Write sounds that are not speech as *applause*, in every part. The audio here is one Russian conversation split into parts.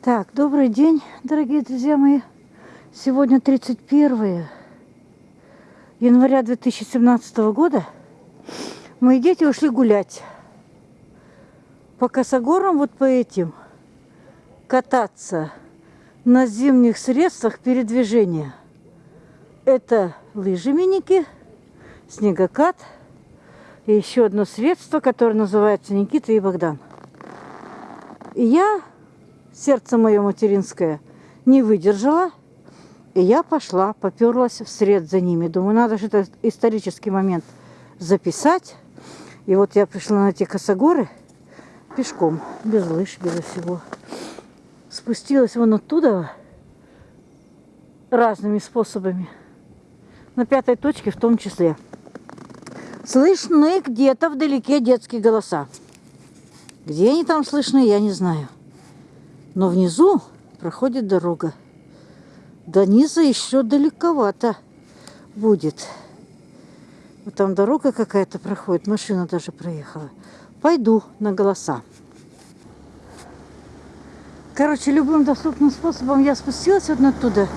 Так, добрый день, дорогие друзья мои. Сегодня 31 января 2017 года. Мои дети ушли гулять по косогорам, вот по этим, кататься на зимних средствах передвижения. Это лыжи миники, снегокат и еще одно средство, которое называется Никита и Богдан. И я сердце мое материнское не выдержало, и я пошла, поперлась вслед за ними. Думаю, надо же этот исторический момент записать. И вот я пришла на эти косогоры пешком, без лыж, без всего. Спустилась вон оттуда разными способами. На пятой точке в том числе. Слышны где-то вдалеке детские голоса. Где они там слышны, я не знаю. Но внизу проходит дорога. До низа еще далековато будет. Вот там дорога какая-то проходит, машина даже проехала. Пойду на голоса. Короче, любым доступным способом я спустилась вот оттуда.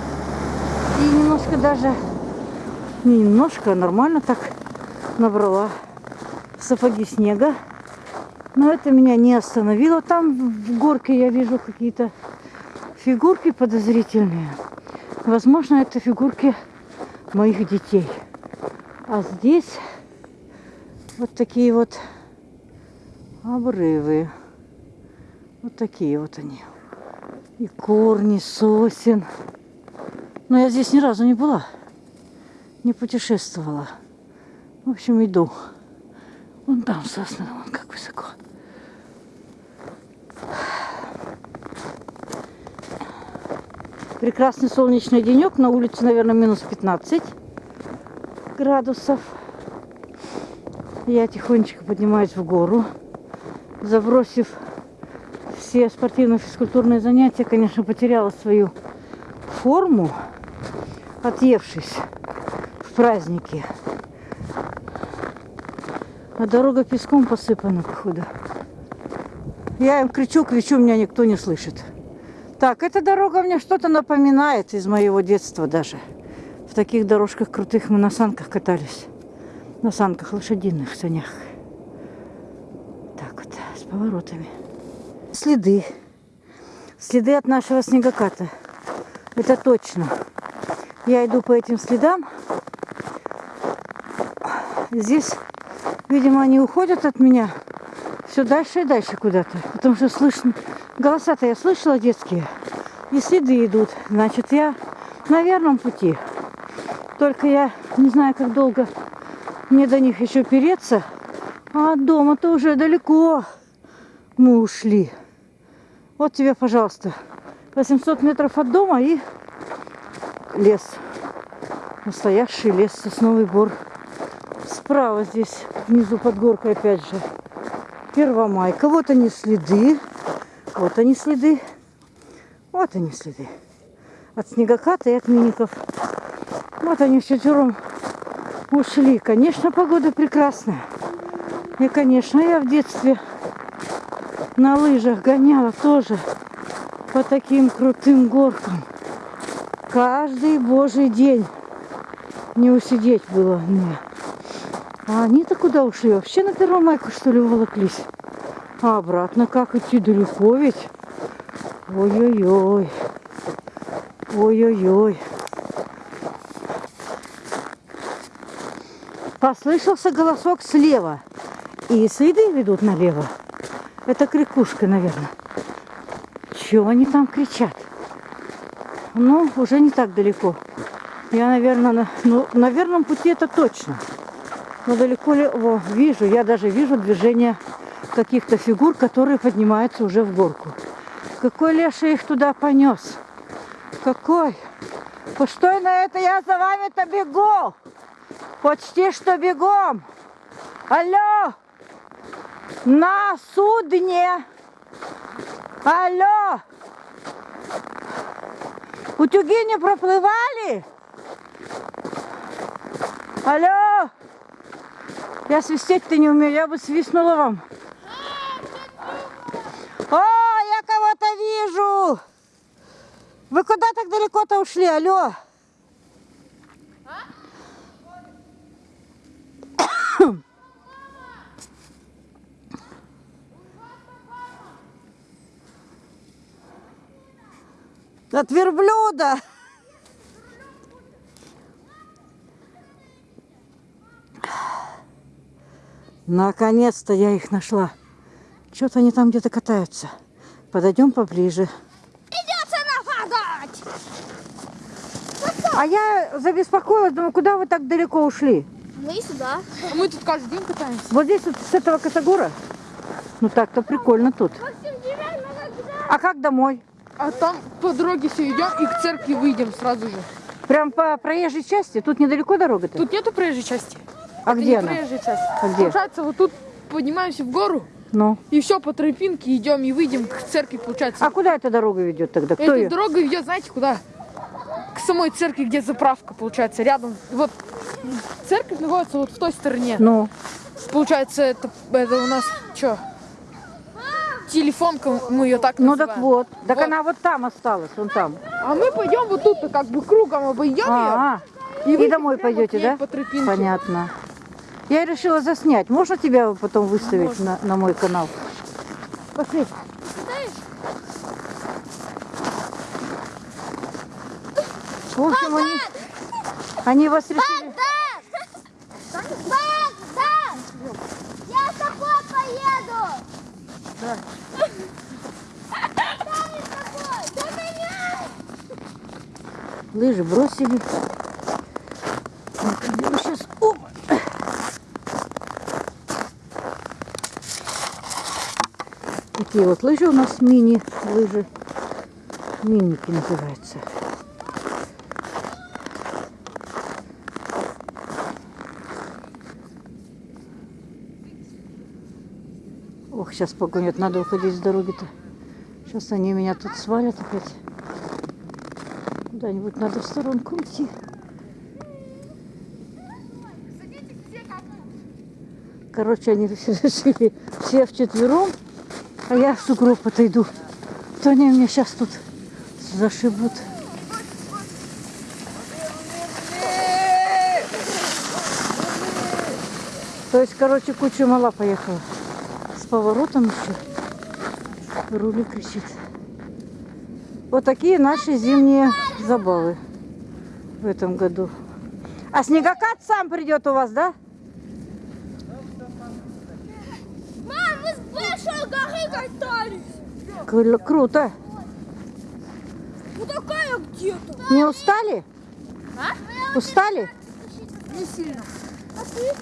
И немножко даже, не немножко, а нормально так набрала сапоги снега. Но это меня не остановило. Там в горке я вижу какие-то фигурки подозрительные. Возможно, это фигурки моих детей. А здесь вот такие вот обрывы. Вот такие вот они. И корни сосен. Но я здесь ни разу не была. Не путешествовала. В общем, иду. Вон там сосны, вон как высоко. Прекрасный солнечный денек. На улице, наверное, минус 15 градусов. Я тихонечко поднимаюсь в гору, забросив все спортивно-физкультурные занятия, конечно, потеряла свою форму, отъевшись в празднике. А дорога песком посыпана, походу. Я им кричу, кричу, меня никто не слышит. Так, эта дорога мне что-то напоминает из моего детства даже. В таких дорожках крутых мы на санках катались. На санках лошадиных санях. Так вот, с поворотами. Следы. Следы от нашего снегоката. Это точно. Я иду по этим следам. Здесь, видимо, они уходят от меня все дальше и дальше куда-то. Потому что слышно... Голоса-то я слышала детские. И следы идут. Значит, я на верном пути. Только я не знаю, как долго мне до них еще переться. А дома-то уже далеко мы ушли. Вот тебе, пожалуйста, 800 метров от дома и лес. Настоящий лес, сосновый бор. Справа здесь, внизу под горкой опять же, Первомайка. Вот они следы. Вот они следы. Вот они следы. От снегоката и от миников. Вот они вчетвером ушли. Конечно, погода прекрасная. И, конечно, я в детстве на лыжах гоняла тоже по таким крутым горкам. Каждый божий день не усидеть было мне. А они-то куда ушли? Вообще на Первомайку, что ли, уволоклись? А обратно как идти далеко ведь? Ой-ой-ой. Ой-ой-ой. Послышался голосок слева. И следы ведут налево. Это крикушка, наверное. Чего они там кричат? Ну, уже не так далеко. Я, наверное, на, ну, на верном пути это точно. Но далеко ли... О, вижу, я даже вижу движение каких-то фигур, которые поднимаются уже в горку. Какой леший их туда понес? Какой? Постой на это, я за вами-то бегу. Почти что бегом. Алло! На судне! Алло! Утюги не проплывали? Алло! Я свистеть-то не умею, я бы свистнула вам. О, я кого-то вижу! так далеко-то ушли, алло? *coughs* От верблюда. Наконец-то я их нашла. Что-то они там где-то катаются. Подойдем поближе. Придется нападать! А я забеспокоилась, думаю, куда вы так далеко ушли? Мы сюда. А мы тут каждый день катаемся. Вот здесь вот с этого косогора? Ну так-то прикольно тут. А как домой? А там по дороге все идем и к церкви выйдем сразу же. Прям по проезжей части? Тут недалеко дорога-то? Тут нету проезжей части. А Это где она? проезжая часть. А где? Получается, вот тут поднимаемся в гору Ну. и все по тропинке идем и выйдем к церкви, получается. А куда эта дорога ведет тогда? Кто Эта ее? дорога ведет, знаете, куда? К самой церкви, где заправка, получается, рядом. И вот церковь находится вот в той стороне. Ну, Получается, это, это у нас что? Телефонка, мы ее так ну называем. так вот. Так Вот. она вот там осталась, вон там. А мы пойдем вот тут, как бы кругом обойдем А, ее. и выйдем домой пойдете, да? По тропинке. понятно. Я решила заснять. Можно тебя потом выставить на, на мой канал? Пошли. В общем, они, они вас решили... Бак, бак! Я с тобой поеду! Да. Лыжи бросили. сейчас... Оп. Такие вот лыжи у нас мини-лыжи. Миники называются. Ох, сейчас погонят, надо уходить с дороги-то. Сейчас они меня тут свалят опять. Куда-нибудь надо в сторонку уйти. Короче, они *laughs* решили все вчетвером, а я в сугроб отойду. То они меня сейчас тут зашибут. То есть, короче, куча мала поехала. С поворотом еще. Рули кричит. Вот такие наши зимние забавы в этом году. А снегокат сам придет у вас, да? Мам, мы с большой горы катались! Кру- Круто. Вот такая где-то. Не устали? А? Устали? Не сильно. А ты?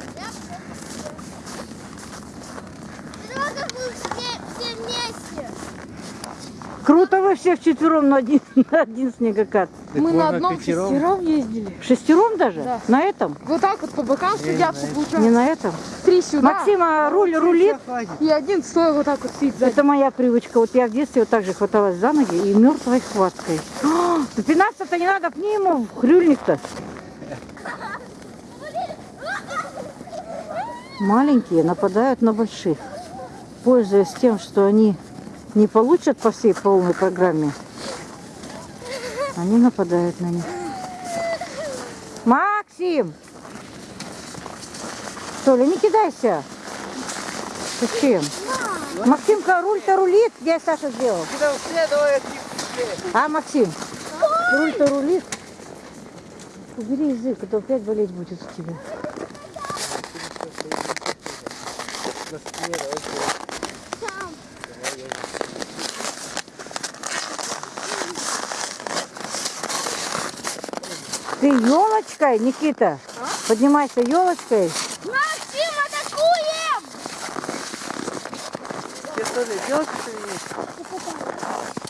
Все вместе. Круто вы все вчетвером на один, *laughs* на один снегокат. мы на одном шестером ездили. Шестером даже? Да. На этом? Вот так вот по бокам сидят, Не получается. на этом? Три сюда. Максима руль рулит. И один стоя вот так вот сидит сзади. Это моя привычка. Вот я в детстве вот так же хваталась за ноги и мертвой хваткой. *gasps* А, Пинаться-то не надо, пни ему в хрюльник-то. Маленькие нападают на больших, пользуясь тем, что они не получат по всей полной программе. Они нападают на них. Максим! Толя, не кидайся. Зачем? Максимка, руль-то рулит. Я Саша сделал. А, Максим? Руль-то рулит. Убери язык, а то опять болеть будет у тебя. Ты елочкой, Никита? Поднимайся елочкой. Максим, атакуем! Тебе тоже делать что ли?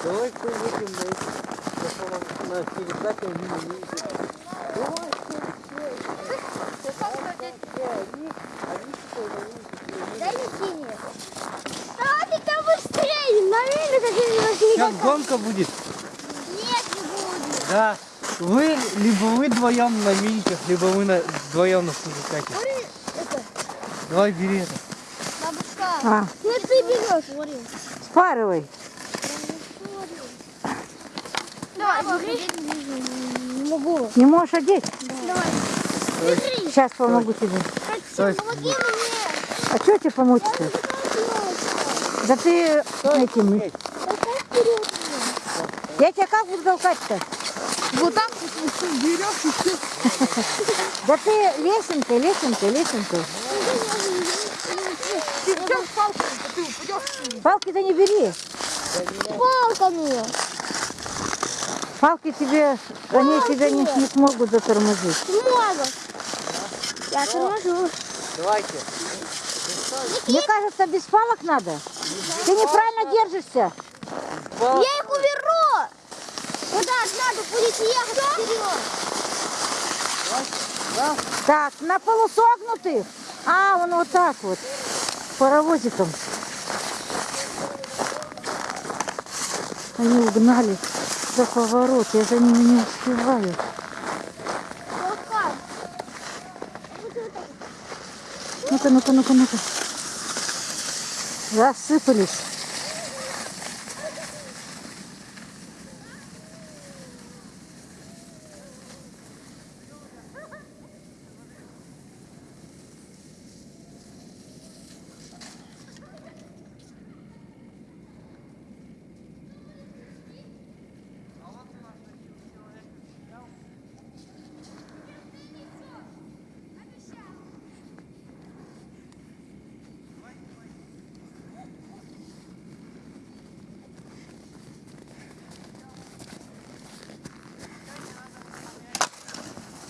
Давай кто выйдем на на, перекате Сейчас гонка будет. Нет, не будет. Да. Вы, либо вы вдвоем на миниках, либо вы на, вдвоем на это, Давай бери это. бабушка. А, Ну ты берешь. Смотри. спарывай. Давай. Не могу. Не можешь одеть? Давай. Бери. Сейчас помогу тебе. Хотим, помоги мне. А что тебе помочь-то? Да ты этим... Я тебя как буду толкать-то? Вот так вот берешь и все. Да ты лесенкой, лесенкой, лесенкой. Ты идешь а ты упадешь. Палки-то не бери. Палками. Палки тебе, они тебя не, не смогут затормозить. Смогут. Я торможу. Давайте. Мне кажется, без палок надо. Ты неправильно держишься. Я их будете ехать вперед. Так, на полусогнутых. А, он вот так вот. Паровозиком. Они угнали за поворот. Я за ними не успеваю. Ну-ка, ну-ка, ну-ка, ну-ка. Рассыпались.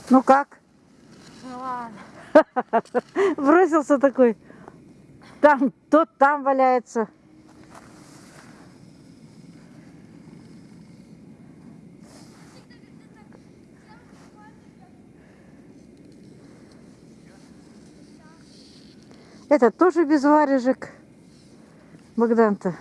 Ну как? *laughs* Бросился такой. Там, тот там валяется. Это тоже без варежек. Богдан-то.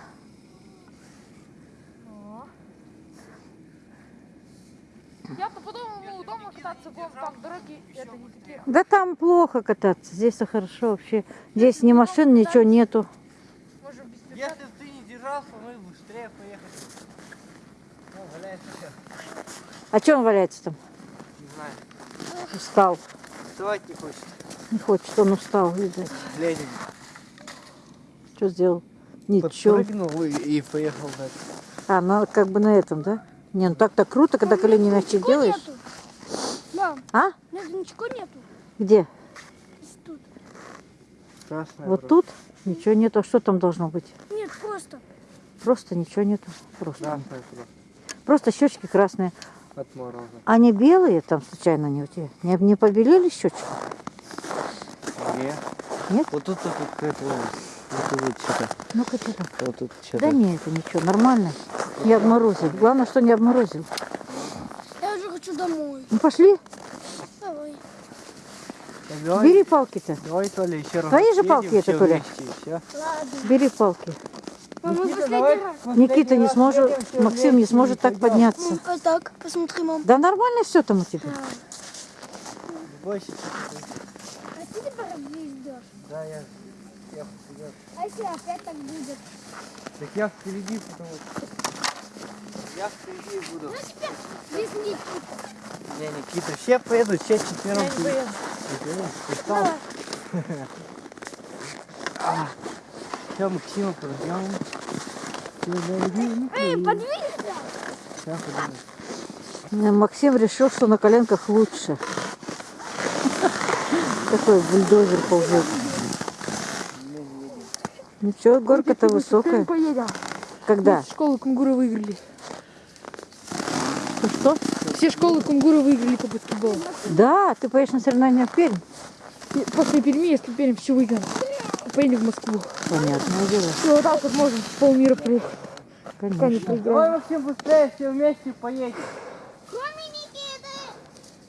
Я-то подумал, ну, дома кататься будем, там дороги это не такие. Да там плохо кататься. Здесь-то хорошо вообще. Здесь ни машин, ничего нету. Если бы ты не держался, мы бы быстрее поехали. Ну, валяется сейчас. А что он валяется там? Не знаю. Устал. Вставать не хочет. Не хочет, он устал, видать. Лезем. Что сделал? Ничего. Подпрыгнул и, и поехал дальше. А, ну как бы на этом, да? Не, ну так-то круто, когда колени Ничего делаешь. нету. Мам, А? нет, ничего нету. Где? Тут. Красная Вот просто. тут ничего нету. А что там должно быть? Нет, просто. Просто ничего нету. Просто. Красная просто. Просто щечки красные. От мороза. А не белые там случайно не у тебя? Не, не побелели щечки? Где? Нет? Вот тут вот какая-то вот вот что-то. Ну-ка что там? Вот тут что-то. Да нет, это ничего, нормально. Не обморозил. Главное, что не обморозил. Я уже хочу домой. Ну пошли, Давай. Давай, бери палки-то. давай, Толя, еще раз. Твои же палки это, Толя? Бери палки. Мам, мы Никита, давай Никита не сможет, Максим не сможет так подняться. Ну, а так, посмотри, мам. Да нормально все там у тебя. Бойся. А ты теперь ждешь? Да, я, я. А если опять так будет? Так я впереди, потому что... Я впереди буду. Ну, теперь здесь нет. Не, Никита, все поедут, все четвером. Я не поеду. Давай. Все, Максима прождем. Эй, подвинься. Сейчас Максим решил, что на коленках лучше. Такой бульдозер ползет. Ничего, горка-то высокая. Когда? Школы кунгуры выиграли. Что? Все школы кунгуры выиграли по баскетболу. Да, ты поедешь на соревнования в Пермь? И после Перми, если Пермь все выиграем, поедем в Москву. Понятное дело, И вот так вот можем полмира проехать, конечно. Давай. Максим, быстрее, все вместе поедем. Кроме Никиты.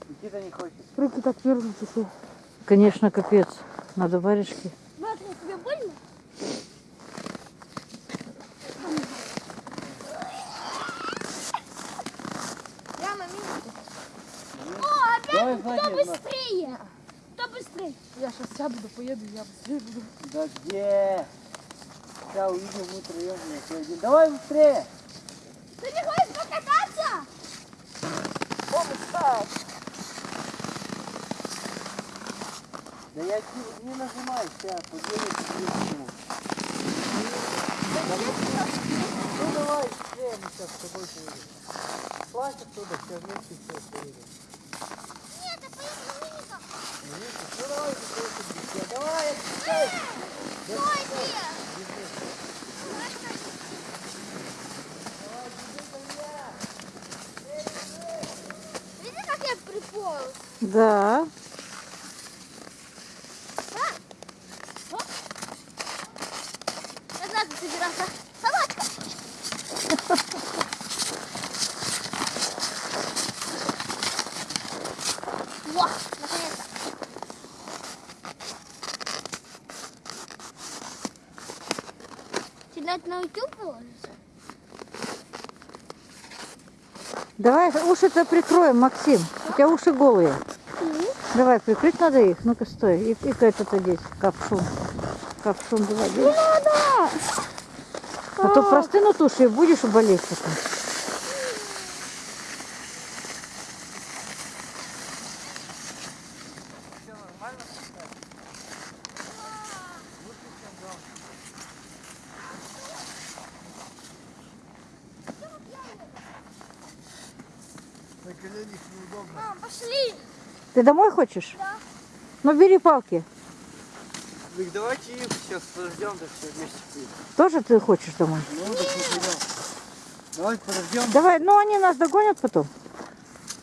Никита не хочет. Руки так мерзнут все. Конечно, капец. Надо варежки. Давай кто на. быстрее? Кто быстрее? Я сейчас сяду, поеду, я быстрее буду. Да где? Сейчас увидим, мы троем. Давай быстрее. Ты не хочешь покататься? нажимаешь? Да я не, не нажимаю, сейчас, нажму. Ну давай, все, мы сейчас с тобой поедем. Плачь оттуда, все вместе все поедем. Нет, я поеду на миниках. Ну давай, все, давай, отпускай. Стойте! Видите, как я приполз? Да. Не надо собираться. Собачка! Во, наконец-то. Кидать на YouTube положится? Давай уши-то прикроем, Максим. У тебя уши голые. Давай, прикрыть надо их. Ну-ка, стой. И, и этот одеть. Капшун. Капшун давай. одень. Надо! А то простынут уши и будешь болеть потом. На коленях неудобно. Мам, пошли! Ты домой хочешь? Да. Ну, бери палки. Так давайте их сейчас подождем, да все вместе поедем. Тоже ты хочешь домой? Ну, так не пойдем. Давай подождем. Давай, ну они нас догонят потом.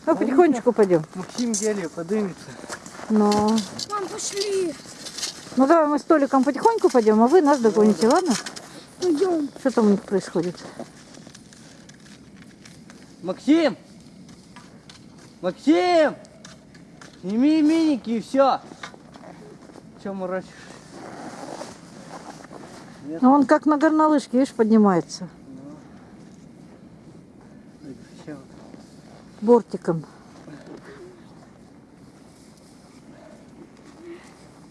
Ну, потихонечку пойдем. Максим еле подымется. Ну, Мам, пошли! ну давай мы с Толиком потихоньку пойдем, а вы нас догоните, ладно? Пойдем. Что там у них происходит? Максим! Максим! Сними миники и все. Че морочишь? Ну, он как на горнолыжке, видишь, поднимается всё. бортиком.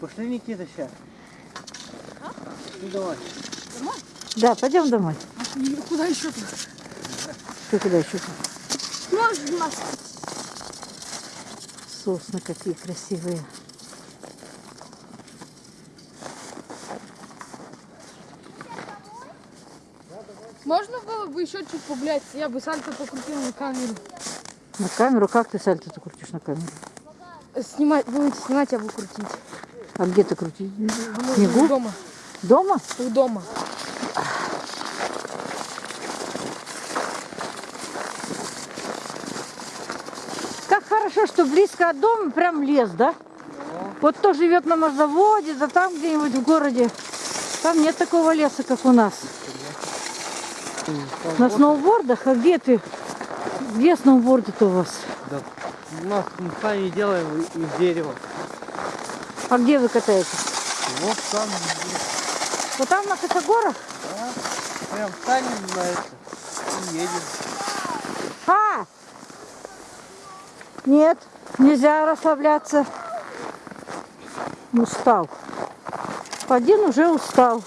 Пошли, Никита, сейчас. Ну давай. Да, пойдем домой. И Куда еще? Ты куда еще? Можешь нас? Сосны какие красивые. Можно было бы еще чуть погулять, я бы сальто покрутил на камеру. На камеру? Как ты сальто ты крутишь на камеру? Снимать, будете снимать, я буду крутить. А где ты крутишь? Ну, Снегу? Дома. Дома? У дома. Как хорошо, что близко от дома прям лес, да? Вот кто живет на морзаводе, да там где-нибудь в городе, там нет такого леса, как у нас. На сноубордах? А где ты? Где сноуборды-то у вас? Да. У нас мы сами делаем из дерева. А где вы катаетесь? Вот там, Вот там на Косогорах? да, прям станем на это и едем. А! Нет, нельзя расслабляться. Устал. Один уже устал.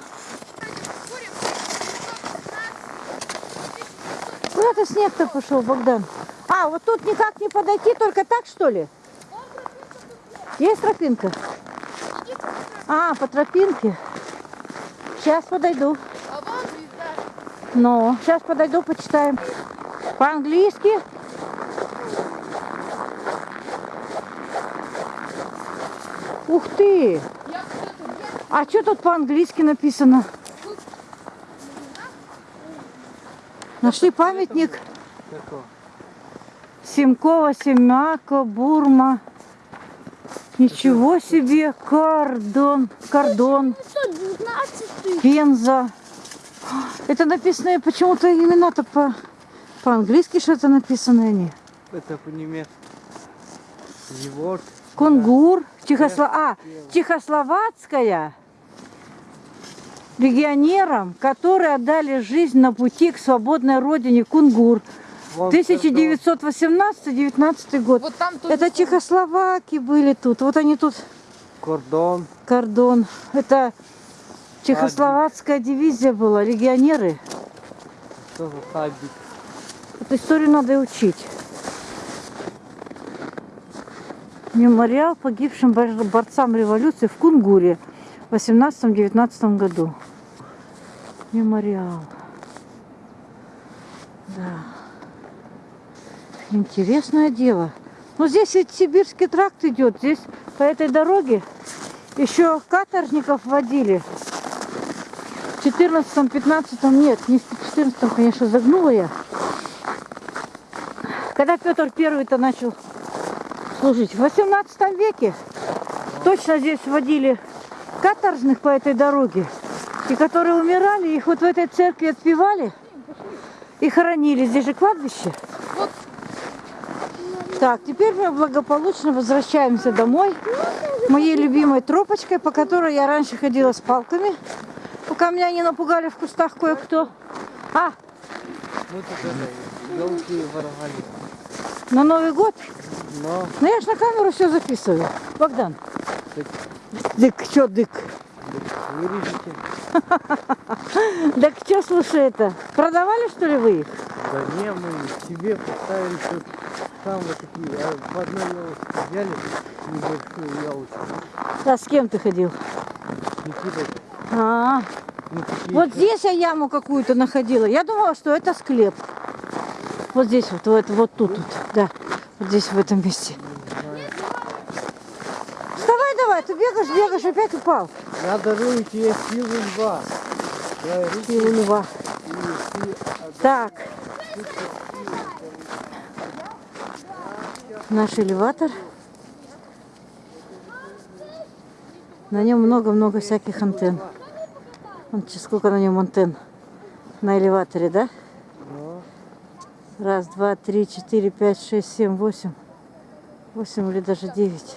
Куда-то снег-то пошел, Богдан. А, вот тут никак не подойти, только так, что ли? Есть тропинка? А, по тропинке. Сейчас подойду. А. Ну, сейчас подойду, почитаем. По-английски. Ух ты! А что тут по-английски написано? Нашли памятник? Семкова, Семяка, Бурма. Ничего себе! Кордон, 119 Пенза. Это написано почему-то имена-то по, по-английски что-то написано они. Это по-немецки. Еворд. Кунгур, Чехосло... а, чехословацкая легионерам, которые отдали жизнь на пути к свободной родине Кунгур. Вон 1918-19 год. Вот там Это чехословаки были тут. Вот они тут, Кордон. кордон. Это чехословацкая дивизия была, легионеры. Эту историю надо учить. Мемориал погибшим бор- борцам революции в Кунгуре в 18-19 году. Мемориал. Да. Интересное дело. Ну, здесь ведь сибирский тракт идет. Здесь по этой дороге еще каторжников водили. В 14-15 нет, не в 14 конечно, загнула я. Когда Петр Первый-то начал служить. В 18 веке точно здесь водили каторжных по этой дороге. И которые умирали, их вот в этой церкви отпевали и хоронили. Здесь же кладбище. Так, теперь мы благополучно возвращаемся домой. Моей любимой тропочкой, по которой я раньше ходила с палками, пока меня не напугали в кустах кое-кто. А, Мы тут это, елки воровали. на Новый год? Но Ну я ж на камеру все записываю. Богдан. Дык. Дык, чё дык? вырежете. Так *laughs* что, слушай, это, продавали что ли вы их? Да не, мы себе поставили тут там вот такие, а в одной елочке взяли небольшую елочку. А с кем ты ходил? с Никитой. А, Ну, такие вот еще- здесь я яму какую-то находила. Я думала, что это склеп. Вот здесь вот, вот, вот тут, вот, да. Здесь, в этом месте. Вставай давай, ты бегаешь, бегаешь, опять упал. Я дарую тебе силу льва. Силу льва. Так. Наш элеватор. На нем много-много всяких антенн. Вон, сколько на нем антенн на элеваторе, да? Раз, два, три, четыре, пять, шесть, семь, восемь. Восемь или даже девять.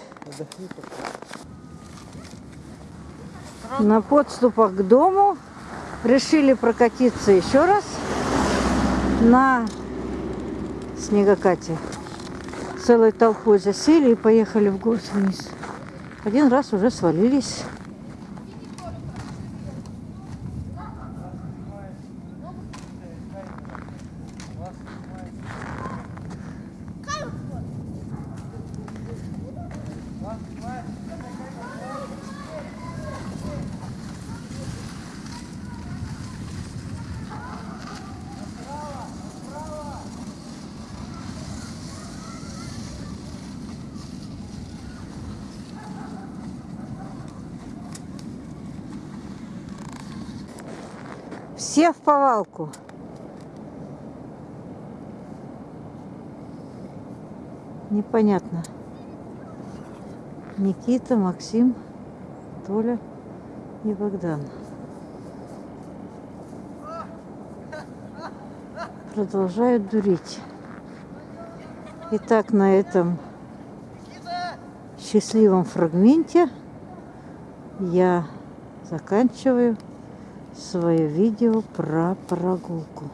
На подступах к дому решили прокатиться еще раз на снегокате. Целой толпой засели и поехали в город вниз. Один раз уже свалились. Все в повалку. Непонятно. Никита, Максим, Толя и Богдан. Продолжают дурить. Итак, на этом счастливом фрагменте я заканчиваю свое видео про прогулку.